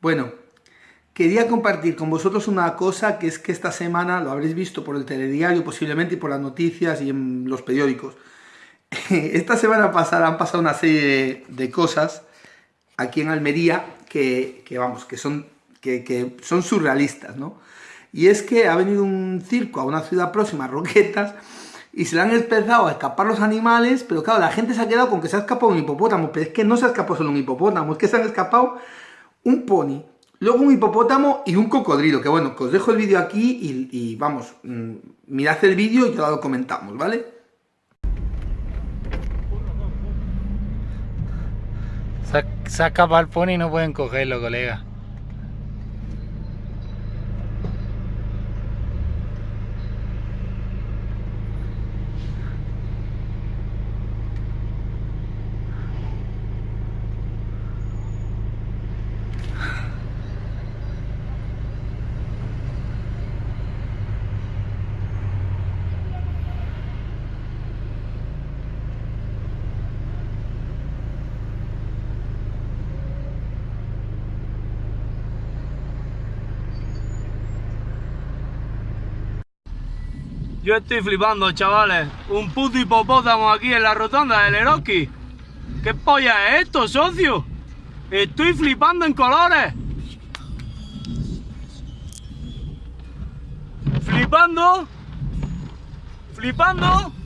Bueno, quería compartir con vosotros una cosa que es que esta semana lo habréis visto por el telediario posiblemente y por las noticias y en los periódicos. Esta semana pasada han pasado una serie de, cosas aquí en Almería que, vamos, que son, que, son surrealistas, ¿no? Y es que ha venido un circo a una ciudad próxima, Roquetas, y se le han empezado a escapar los animales, pero claro, la gente se ha quedado con que se ha escapado un hipopótamo, pero es que no se ha escapado solo un hipopótamo, es que se han escapado un pony, luego un hipopótamo y un cocodrilo, que bueno, que os dejo el vídeo aquí y, vamos, mm, mirad el vídeo y ya lo comentamos, ¿vale? Se ha escapado el pony y no pueden cogerlo, colega. Yo estoy flipando, chavales. Un puto hipopótamo aquí en la rotonda del Eroski. ¿Qué polla es esto, socio? Estoy flipando en colores. Flipando. Flipando.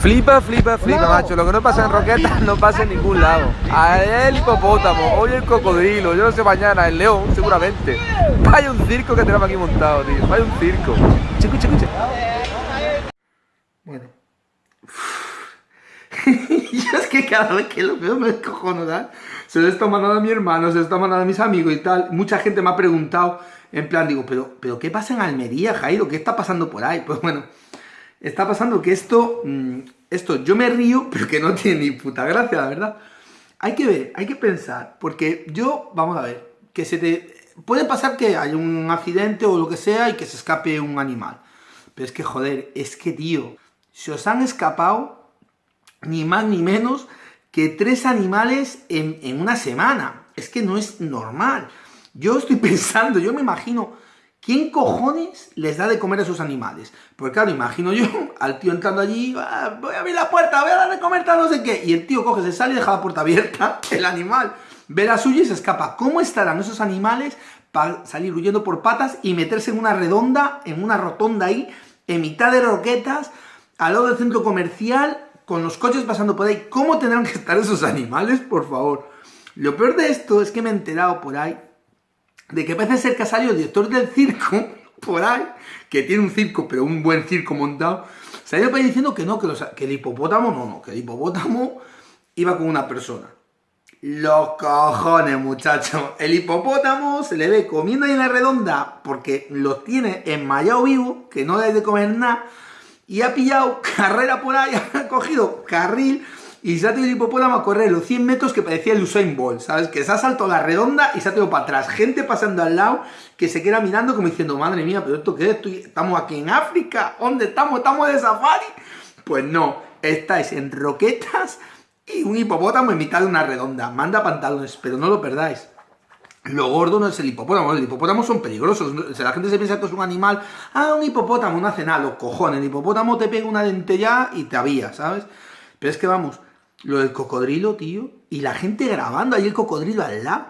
Flipa, flipa, flipa, macho. Lo que no pasa en Roquetas no pasa en ningún lado. El hipopótamo, hoy el cocodrilo, yo no sé mañana, el león, seguramente. Vaya un circo que tenemos aquí montado, tío. Vaya un circo. Escucha, escucha. Bueno. yo es que cada vez que lo veo me no ¿verdad? Se lo está mandando a mi hermano, se lo está mandando a mis amigos y tal. Mucha gente me ha preguntado, en plan, digo, pero, pero ¿qué pasa en Almería, Jairo? ¿Qué está pasando por ahí? Pues bueno está pasando que esto, mm, esto yo me río, pero que no tiene ni puta gracia, la verdad. Hay que ver, hay que pensar, porque yo, vamos a ver, que se te... Puede pasar que haya un accidente o lo que sea y que se escape un animal. Pero es que, joder, es que, tío, se os han escapado ni más ni menos que tres animales en, en una semana. Es que no es normal. Yo estoy pensando, yo me imagino ¿Quién cojones les da de comer a esos animales? Porque claro, imagino yo al tío entrando allí, ah, voy a abrir la puerta, voy a dar de comer tal no sé qué, y el tío coge, se sale y deja la puerta abierta, el animal ve la suya y se escapa. ¿Cómo estarán esos animales para salir huyendo por patas y meterse en una redonda, en una rotonda ahí, en mitad de roquetas, al lado del centro comercial, con los coches pasando por ahí? ¿Cómo tendrán que estar esos animales, por favor? Lo peor de esto es que me he enterado por ahí de que parece ser que ha salido el director del circo, por ahí, que tiene un circo, pero un buen circo montado, se ido para diciendo que no, que, el hipopótamo, no, no, que el hipopótamo iba con una persona. Los cojones, muchachos. El hipopótamo se le ve comiendo ahí en la redonda porque lo tiene enmayado vivo, que no le de comer nada, y ha pillado carrera por ahí, ha cogido carril y se ha tenido el hipopótamo a correr los 100 metros que parecía el Usain Bolt, ¿sabes? Que se ha saltado la redonda y se ha tenido para atrás. Gente pasando al lado que se queda mirando como diciendo, madre mía, ¿pero esto qué es? ¿Estamos aquí en África? ¿Dónde estamos? ¿Estamos de safari? Pues no, estáis en roquetas y un hipopótamo en mitad de una redonda. Manda pantalones, pero no lo perdáis. Lo gordo no es el hipopótamo, los hipopótamos son peligrosos. la gente se piensa que es un animal, ah, un hipopótamo, no hace nada, los cojones. El hipopótamo te pega una dentella y te avía, ¿sabes? Pero es que vamos, lo del cocodrilo, tío, y la gente grabando ahí el cocodrilo al lado.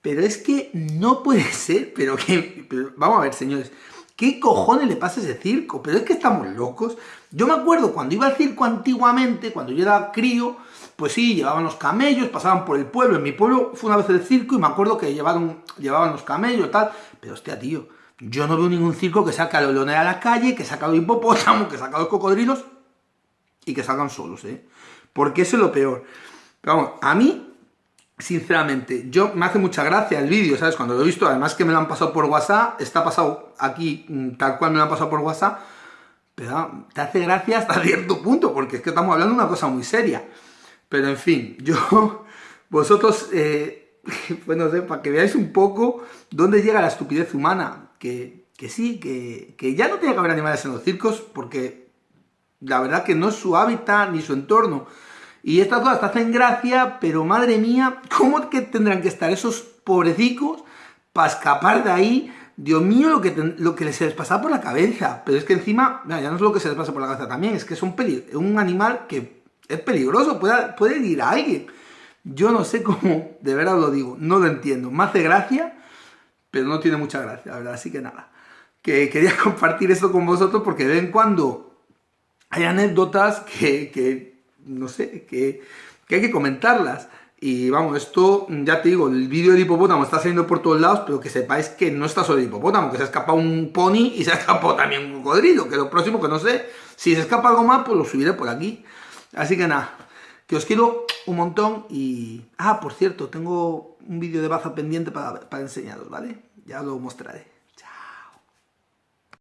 Pero es que no puede ser, pero que... vamos a ver, señores, ¿qué cojones le pasa a ese circo? Pero es que estamos locos. Yo me acuerdo cuando iba al circo antiguamente, cuando yo era crío, pues sí, llevaban los camellos, pasaban por el pueblo. En mi pueblo fue una vez el circo y me acuerdo que llevaron, llevaban los camellos tal. Pero hostia, tío, yo no veo ningún circo que saca a los leones a la calle, que saca a los hipopótamos, que saca a los cocodrilos y que salgan solos, ¿eh? Porque eso es lo peor. Pero vamos, a mí, sinceramente, yo me hace mucha gracia el vídeo, ¿sabes? Cuando lo he visto, además que me lo han pasado por WhatsApp, está pasado aquí mm, tal cual me lo han pasado por WhatsApp, pero te hace gracia hasta cierto punto, porque es que estamos hablando de una cosa muy seria. Pero en fin, yo, vosotros, eh, pues sé, para que veáis un poco dónde llega la estupidez humana, que, que sí, que, que ya no tiene que haber animales en los circos, porque la verdad que no es su hábitat ni su entorno. Y estas cosas te hacen gracia, pero madre mía, ¿cómo que tendrán que estar esos pobrecicos para escapar de ahí? Dios mío, lo que, lo que se les pasa por la cabeza. Pero es que encima, ya no es lo que se les pasa por la cabeza también, es que es un, un animal que es peligroso, puede, puede ir a alguien. Yo no sé cómo, de verdad lo digo, no lo entiendo. Me hace gracia, pero no tiene mucha gracia, la verdad. Así que nada, que quería compartir esto con vosotros porque de vez en cuando hay anécdotas que, no sé, que, que hay que comentarlas. Y vamos, esto, ya te digo, el vídeo del hipopótamo está saliendo por todos lados, pero que sepáis que no está solo el hipopótamo, que se ha escapado un pony y se ha escapado también un cocodrilo, que lo próximo que no sé, si se escapa algo más, pues lo subiré por aquí. Así que nada, que os quiero un montón y... Ah, por cierto, tengo un vídeo de baza pendiente para, para enseñaros, ¿vale? Ya lo mostraré.